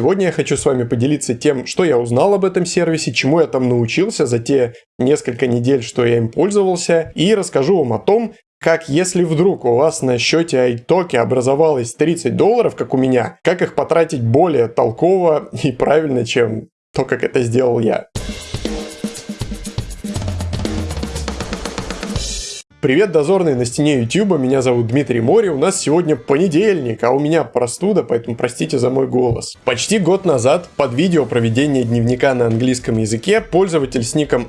Сегодня я хочу с вами поделиться тем, что я узнал об этом сервисе, чему я там научился за те несколько недель, что я им пользовался, и расскажу вам о том, как если вдруг у вас на счете iToki образовалось 30 долларов, как у меня, как их потратить более толково и правильно, чем то, как это сделал я. Привет, дозорные на стене YouTube, меня зовут Дмитрий Мори, у нас сегодня понедельник, а у меня простуда, поэтому простите за мой голос. Почти год назад под видео проведения дневника на английском языке пользователь с ником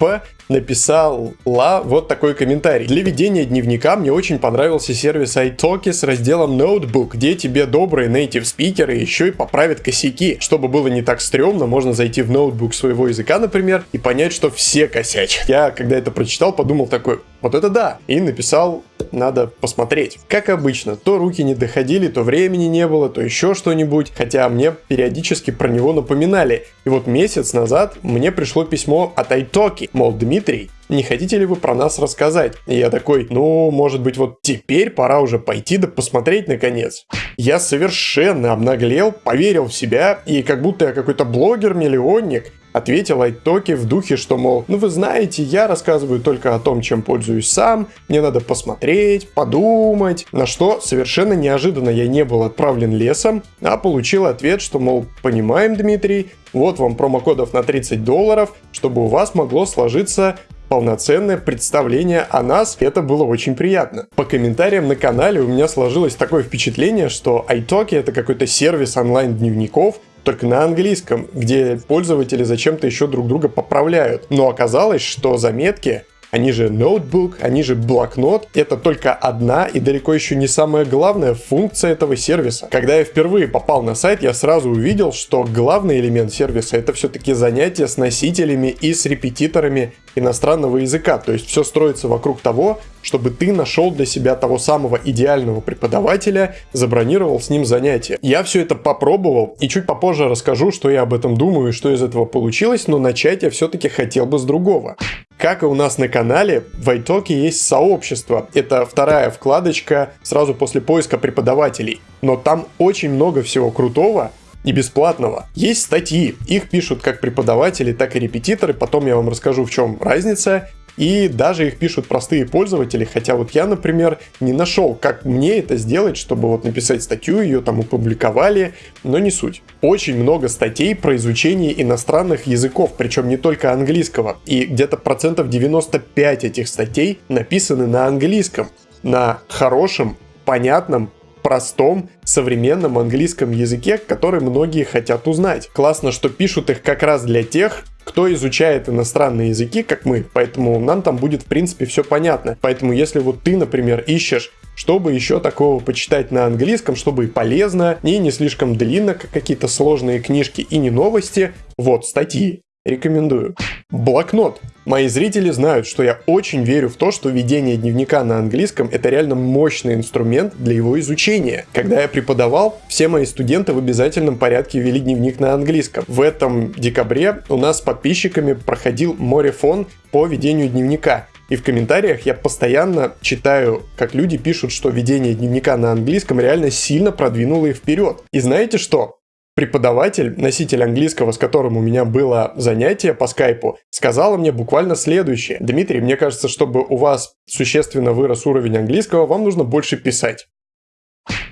Аня написала вот такой комментарий. Для ведения дневника мне очень понравился сервис iTalki с разделом Notebook, где тебе добрые native спикеры еще и поправят косяки. Чтобы было не так стрёмно, можно зайти в ноутбук своего языка, например, и понять, что все косячат. Я, когда это прочитал, подумал такой, вот это да! И написал, надо посмотреть. Как обычно, то руки не доходили, то времени не было, то еще что-нибудь, хотя мне периодически про него напоминали. И вот месяц назад мне пришло письмо от iTalki, мол, Дмитрий, не хотите ли вы про нас рассказать? И я такой, ну, может быть, вот теперь пора уже пойти да посмотреть наконец. Я совершенно обнаглел, поверил в себя, и как будто я какой-то блогер-миллионник, Ответил Айтоки в духе, что, мол, ну вы знаете, я рассказываю только о том, чем пользуюсь сам, мне надо посмотреть, подумать. На что совершенно неожиданно я не был отправлен лесом, а получил ответ, что, мол, понимаем, Дмитрий, вот вам промокодов на 30 долларов, чтобы у вас могло сложиться полноценное представление о нас, это было очень приятно. По комментариям на канале у меня сложилось такое впечатление, что iTalki это какой-то сервис онлайн-дневников, только на английском, где пользователи зачем-то еще друг друга поправляют. Но оказалось, что заметки они же ноутбук, они же блокнот. Это только одна и далеко еще не самая главная функция этого сервиса. Когда я впервые попал на сайт, я сразу увидел, что главный элемент сервиса это все-таки занятия с носителями и с репетиторами иностранного языка. То есть все строится вокруг того, чтобы ты нашел для себя того самого идеального преподавателя, забронировал с ним занятия. Я все это попробовал и чуть попозже расскажу, что я об этом думаю и что из этого получилось, но начать я все-таки хотел бы с другого. Как и у нас на канале, в iTalki есть сообщество. Это вторая вкладочка сразу после поиска преподавателей. Но там очень много всего крутого, и бесплатного. Есть статьи, их пишут как преподаватели, так и репетиторы, потом я вам расскажу в чем разница. И даже их пишут простые пользователи, хотя вот я, например, не нашел, как мне это сделать, чтобы вот написать статью, ее там опубликовали, но не суть. Очень много статей про изучение иностранных языков, причем не только английского, и где-то процентов 95 этих статей написаны на английском, на хорошем, понятном, простом, современном английском языке, который многие хотят узнать. Классно, что пишут их как раз для тех, кто изучает иностранные языки, как мы, поэтому нам там будет в принципе все понятно. Поэтому если вот ты, например, ищешь чтобы еще такого почитать на английском, чтобы и полезно, и не слишком длинно, как какие-то сложные книжки и не новости, вот статьи. Рекомендую. Блокнот. Мои зрители знают, что я очень верю в то, что ведение дневника на английском это реально мощный инструмент для его изучения. Когда я преподавал, все мои студенты в обязательном порядке вели дневник на английском. В этом декабре у нас с подписчиками проходил морефон по ведению дневника. И в комментариях я постоянно читаю, как люди пишут, что ведение дневника на английском реально сильно продвинуло их вперед. И знаете что? Преподаватель, носитель английского, с которым у меня было занятие по скайпу, сказала мне буквально следующее. Дмитрий, мне кажется, чтобы у вас существенно вырос уровень английского, вам нужно больше писать.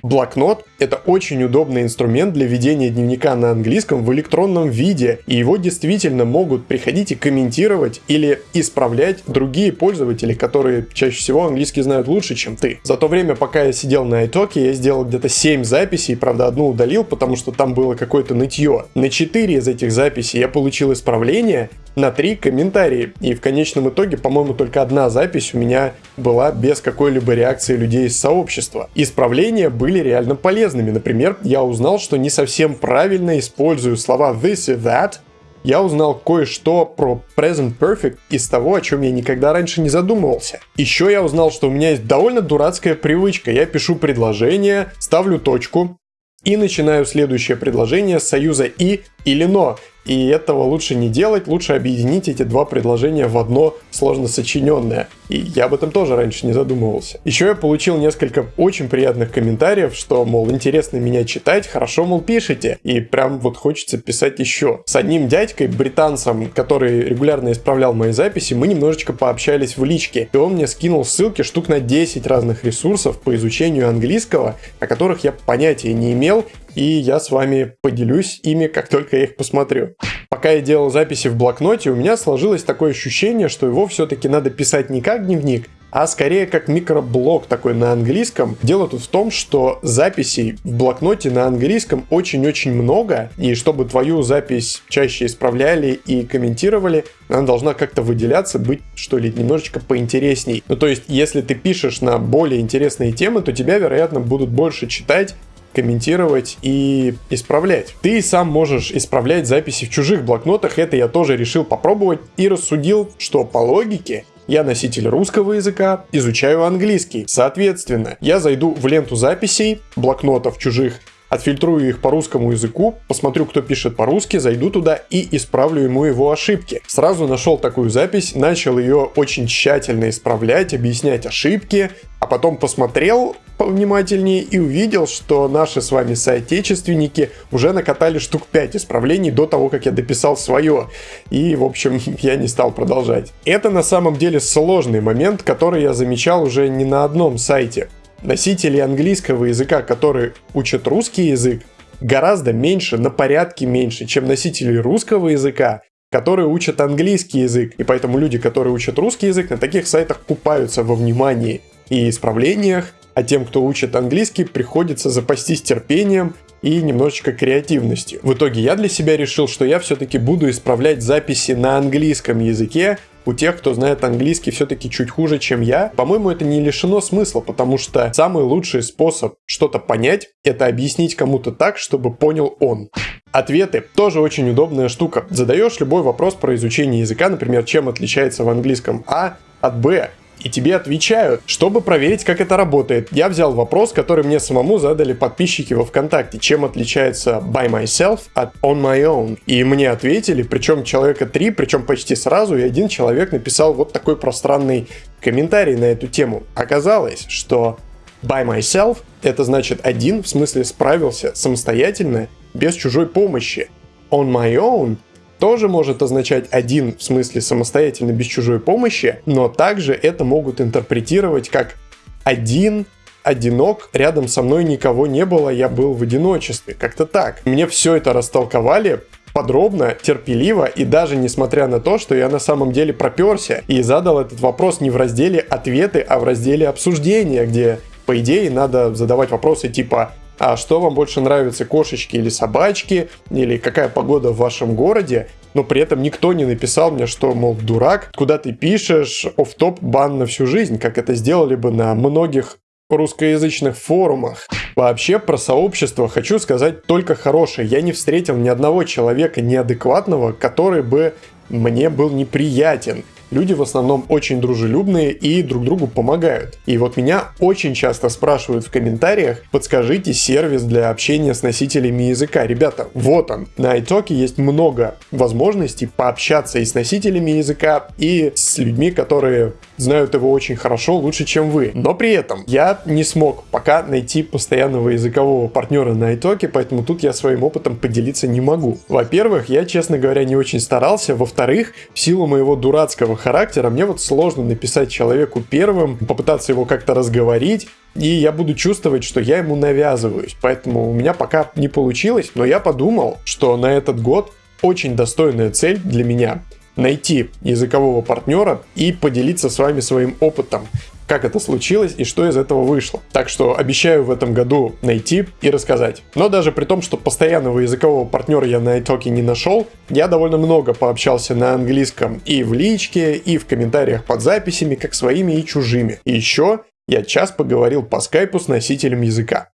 Блокнот – это очень удобный инструмент для ведения дневника на английском в электронном виде, и его действительно могут приходить и комментировать или исправлять другие пользователи, которые чаще всего английский знают лучше, чем ты. За то время, пока я сидел на iTalki, я сделал где-то 7 записей, правда одну удалил, потому что там было какое-то нытье. На 4 из этих записей я получил исправление, на три комментарии. И в конечном итоге, по-моему, только одна запись у меня была без какой-либо реакции людей из сообщества. Исправления были реально полезными. Например, я узнал, что не совсем правильно использую слова this и that, я узнал кое-что про Present Perfect из того, о чем я никогда раньше не задумывался. Еще я узнал, что у меня есть довольно дурацкая привычка. Я пишу предложение, ставлю точку, и начинаю следующее предложение с союза «и» или но. И этого лучше не делать, лучше объединить эти два предложения в одно сложно сочиненное. И я об этом тоже раньше не задумывался. Еще я получил несколько очень приятных комментариев, что, мол, интересно меня читать, хорошо, мол, пишете. И прям вот хочется писать еще. С одним дядькой, британцем, который регулярно исправлял мои записи, мы немножечко пообщались в личке. И он мне скинул ссылки штук на 10 разных ресурсов по изучению английского, о которых я понятия не имел и я с вами поделюсь ими, как только я их посмотрю. Пока я делал записи в блокноте, у меня сложилось такое ощущение, что его все-таки надо писать не как дневник, а скорее как микроблог такой на английском. Дело тут в том, что записей в блокноте на английском очень-очень много, и чтобы твою запись чаще исправляли и комментировали, она должна как-то выделяться, быть, что ли, немножечко поинтересней. Ну, то есть, если ты пишешь на более интересные темы, то тебя, вероятно, будут больше читать, комментировать и исправлять. Ты сам можешь исправлять записи в чужих блокнотах, это я тоже решил попробовать и рассудил, что по логике я носитель русского языка, изучаю английский. Соответственно, я зайду в ленту записей блокнотов чужих, отфильтрую их по русскому языку, посмотрю, кто пишет по-русски, зайду туда и исправлю ему его ошибки. Сразу нашел такую запись, начал ее очень тщательно исправлять, объяснять ошибки, а потом посмотрел повнимательнее и увидел, что наши с вами соотечественники уже накатали штук 5 исправлений до того, как я дописал свое. И, в общем, я не стал продолжать. Это на самом деле сложный момент, который я замечал уже не на одном сайте носителей английского языка, которые учат русский язык, гораздо меньше, на порядке меньше, чем носителей русского языка, которые учат английский язык. И поэтому люди, которые учат русский язык, на таких сайтах купаются во внимании и исправлениях, а тем, кто учит английский, приходится запастись терпением и немножечко креативностью. В итоге я для себя решил, что я все-таки буду исправлять записи на английском языке, у тех, кто знает английский все-таки чуть хуже, чем я, по-моему, это не лишено смысла, потому что самый лучший способ что-то понять, это объяснить кому-то так, чтобы понял он. Ответы тоже очень удобная штука. Задаешь любой вопрос про изучение языка, например, чем отличается в английском А от Б, и тебе отвечают. Чтобы проверить, как это работает, я взял вопрос, который мне самому задали подписчики во ВКонтакте, чем отличается by myself от on my own. И мне ответили, причем человека три, причем почти сразу, и один человек написал вот такой пространный комментарий на эту тему. Оказалось, что by myself это значит один, в смысле справился самостоятельно, без чужой помощи. On my own тоже может означать один, в смысле самостоятельно, без чужой помощи, но также это могут интерпретировать как один одинок, рядом со мной никого не было, я был в одиночестве. Как-то так. Мне все это растолковали подробно, терпеливо и даже несмотря на то, что я на самом деле проперся и задал этот вопрос не в разделе ответы, а в разделе обсуждения, где по идее надо задавать вопросы типа а что вам больше нравится, кошечки или собачки, или какая погода в вашем городе, но при этом никто не написал мне, что, мол, дурак, куда ты пишешь, оф топ бан на всю жизнь, как это сделали бы на многих русскоязычных форумах. Вообще про сообщество хочу сказать только хорошее. Я не встретил ни одного человека неадекватного, который бы мне был неприятен люди в основном очень дружелюбные и друг другу помогают. И вот меня очень часто спрашивают в комментариях, подскажите сервис для общения с носителями языка. Ребята, вот он. На iTalk есть много возможностей пообщаться и с носителями языка, и с людьми, которые знают его очень хорошо, лучше, чем вы. Но при этом я не смог пока найти постоянного языкового партнера на iTalk, поэтому тут я своим опытом поделиться не могу. Во-первых, я, честно говоря, не очень старался. Во-вторых, в силу моего дурацкого характера, мне вот сложно написать человеку первым, попытаться его как-то разговорить, и я буду чувствовать, что я ему навязываюсь. Поэтому у меня пока не получилось, но я подумал, что на этот год очень достойная цель для меня найти языкового партнера и поделиться с вами своим опытом как это случилось и что из этого вышло. Так что обещаю в этом году найти и рассказать. Но даже при том, что постоянного языкового партнера я на iTalk не нашел, я довольно много пообщался на английском и в личке, и в комментариях под записями, как своими и чужими. И еще я час поговорил по скайпу с носителем языка.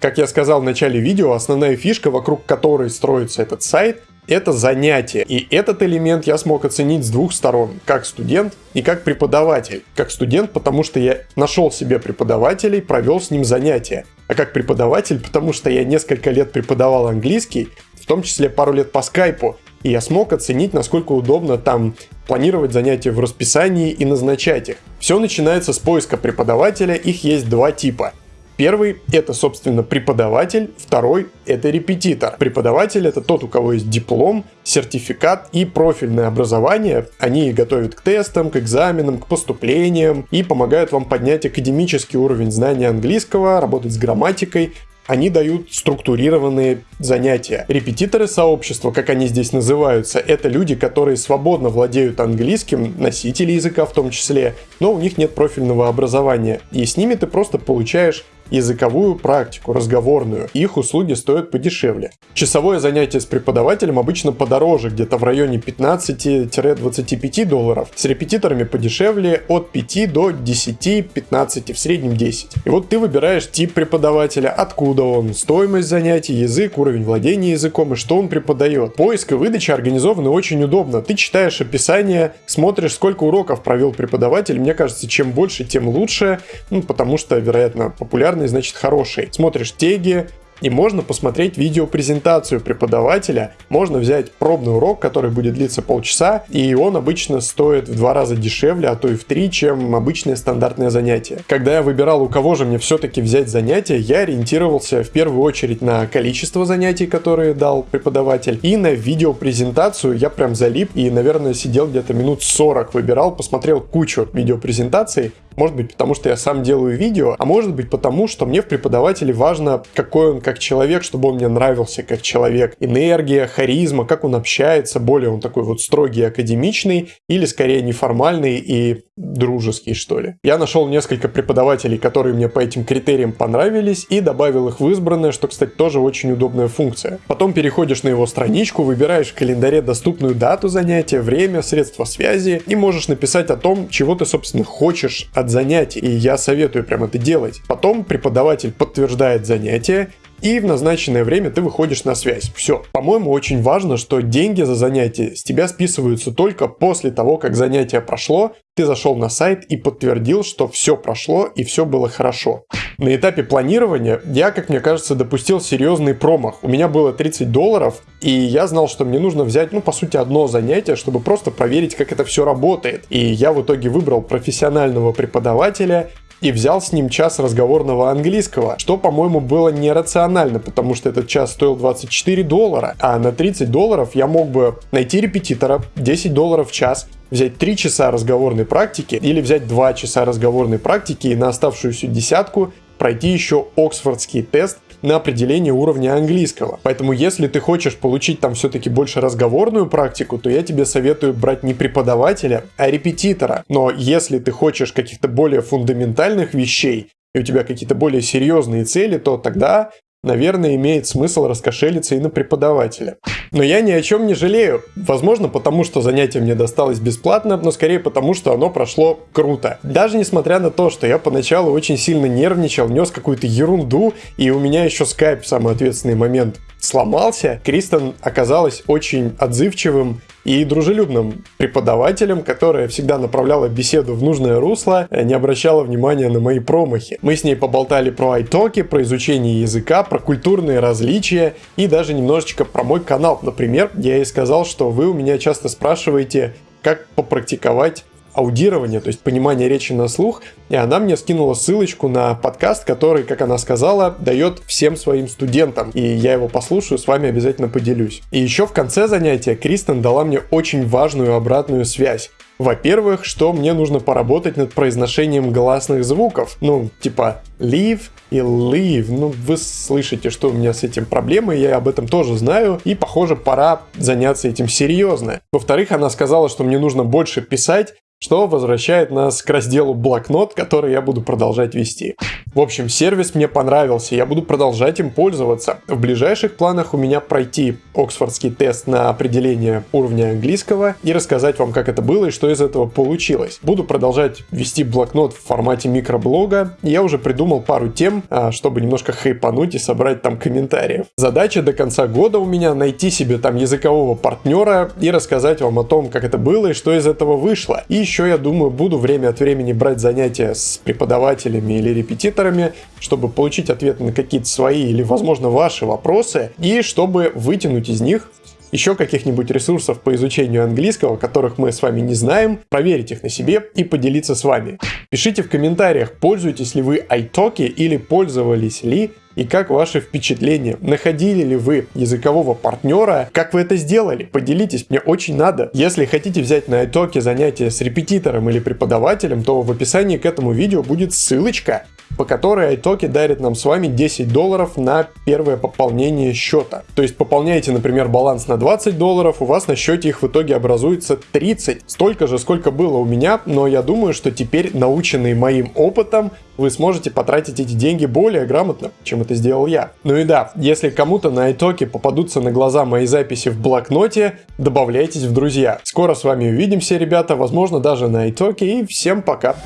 Как я сказал в начале видео, основная фишка, вокруг которой строится этот сайт, это занятие. И этот элемент я смог оценить с двух сторон, как студент и как преподаватель. Как студент, потому что я нашел себе преподавателей, провел с ним занятия. А как преподаватель, потому что я несколько лет преподавал английский в том числе пару лет по скайпу, и я смог оценить, насколько удобно там планировать занятия в расписании и назначать их. Все начинается с поиска преподавателя, их есть два типа. Первый — это, собственно, преподаватель, второй — это репетитор. Преподаватель — это тот, у кого есть диплом, сертификат и профильное образование. Они готовят к тестам, к экзаменам, к поступлениям и помогают вам поднять академический уровень знания английского, работать с грамматикой, они дают структурированные занятия. Репетиторы сообщества, как они здесь называются, это люди, которые свободно владеют английским, носители языка в том числе, но у них нет профильного образования. И с ними ты просто получаешь языковую практику, разговорную. Их услуги стоят подешевле. Часовое занятие с преподавателем обычно подороже, где-то в районе 15-25 долларов. С репетиторами подешевле от 5 до 10-15, в среднем 10. И вот ты выбираешь тип преподавателя, откуда он, стоимость занятий, язык, уровень владения языком и что он преподает. Поиск и выдача организованы очень удобно. Ты читаешь описание, смотришь, сколько уроков провел преподаватель. Мне кажется, чем больше, тем лучше, ну, потому что, вероятно, популярно популярный, значит хороший. Смотришь теги, и можно посмотреть видеопрезентацию преподавателя, можно взять пробный урок, который будет длиться полчаса, и он обычно стоит в два раза дешевле, а то и в три, чем обычное стандартное занятие. Когда я выбирал, у кого же мне все-таки взять занятие, я ориентировался в первую очередь на количество занятий, которые дал преподаватель, и на видеопрезентацию я прям залип и, наверное, сидел где-то минут 40, выбирал, посмотрел кучу видеопрезентаций, может быть, потому что я сам делаю видео, а может быть, потому что мне в преподавателе важно, какой он как человек, чтобы он мне нравился как человек. Энергия, харизма, как он общается, более он такой вот строгий, академичный, или скорее неформальный и дружеский, что ли. Я нашел несколько преподавателей, которые мне по этим критериям понравились, и добавил их в избранное, что, кстати, тоже очень удобная функция. Потом переходишь на его страничку, выбираешь в календаре доступную дату занятия, время, средства связи, и можешь написать о том, чего ты, собственно, хочешь от занятий. И я советую прям это делать. Потом преподаватель подтверждает занятие, и в назначенное время ты выходишь на связь. Все. По-моему, очень важно, что деньги за занятие с тебя списываются только после того, как занятие прошло, ты зашел на сайт и подтвердил, что все прошло и все было хорошо. На этапе планирования я, как мне кажется, допустил серьезный промах. У меня было 30 долларов, и я знал, что мне нужно взять, ну, по сути, одно занятие, чтобы просто проверить, как это все работает. И я в итоге выбрал профессионального преподавателя, и взял с ним час разговорного английского, что, по-моему, было нерационально, потому что этот час стоил 24 доллара, а на 30 долларов я мог бы найти репетитора, 10 долларов в час, взять 3 часа разговорной практики или взять 2 часа разговорной практики и на оставшуюся десятку пройти еще Оксфордский тест на определение уровня английского. Поэтому если ты хочешь получить там все-таки больше разговорную практику, то я тебе советую брать не преподавателя, а репетитора. Но если ты хочешь каких-то более фундаментальных вещей, и у тебя какие-то более серьезные цели, то тогда наверное, имеет смысл раскошелиться и на преподавателя. Но я ни о чем не жалею. Возможно, потому что занятие мне досталось бесплатно, но скорее потому, что оно прошло круто. Даже несмотря на то, что я поначалу очень сильно нервничал, нес какую-то ерунду, и у меня еще скайп в самый ответственный момент сломался, Кристен оказалась очень отзывчивым и дружелюбным преподавателем, которая всегда направляла беседу в нужное русло, э, не обращала внимания на мои промахи. Мы с ней поболтали про айтоки, про изучение языка, про культурные различия и даже немножечко про мой канал. Например, я ей сказал, что вы у меня часто спрашиваете, как попрактиковать аудирование, то есть понимание речи на слух, и она мне скинула ссылочку на подкаст, который, как она сказала, дает всем своим студентам, и я его послушаю, с вами обязательно поделюсь. И еще в конце занятия Кристен дала мне очень важную обратную связь. Во-первых, что мне нужно поработать над произношением гласных звуков. Ну, типа live и live. Ну, вы слышите, что у меня с этим проблемы, я об этом тоже знаю, и, похоже, пора заняться этим серьезно. Во-вторых, она сказала, что мне нужно больше писать, что возвращает нас к разделу блокнот, который я буду продолжать вести. В общем, сервис мне понравился, я буду продолжать им пользоваться. В ближайших планах у меня пройти Оксфордский тест на определение уровня английского и рассказать вам, как это было и что из этого получилось. Буду продолжать вести блокнот в формате микроблога. Я уже придумал пару тем, а, чтобы немножко хайпануть и собрать там комментариев. Задача до конца года у меня найти себе там языкового партнера и рассказать вам о том, как это было и что из этого вышло. И еще, я думаю, буду время от времени брать занятия с преподавателями или репетиторами, чтобы получить ответы на какие-то свои или, возможно, ваши вопросы, и чтобы вытянуть из них еще каких-нибудь ресурсов по изучению английского, которых мы с вами не знаем, проверить их на себе и поделиться с вами. Пишите в комментариях, пользуетесь ли вы iTalki или пользовались ли и как ваши впечатления? Находили ли вы языкового партнера? Как вы это сделали? Поделитесь, мне очень надо. Если хотите взять на iTalki занятия с репетитором или преподавателем, то в описании к этому видео будет ссылочка по которой iTalki дарит нам с вами 10 долларов на первое пополнение счета. То есть пополняете, например, баланс на 20 долларов, у вас на счете их в итоге образуется 30. Столько же, сколько было у меня, но я думаю, что теперь, наученный моим опытом, вы сможете потратить эти деньги более грамотно, чем это сделал я. Ну и да, если кому-то на итоге попадутся на глаза мои записи в блокноте, добавляйтесь в друзья. Скоро с вами увидимся, ребята, возможно даже на итоге, и всем пока!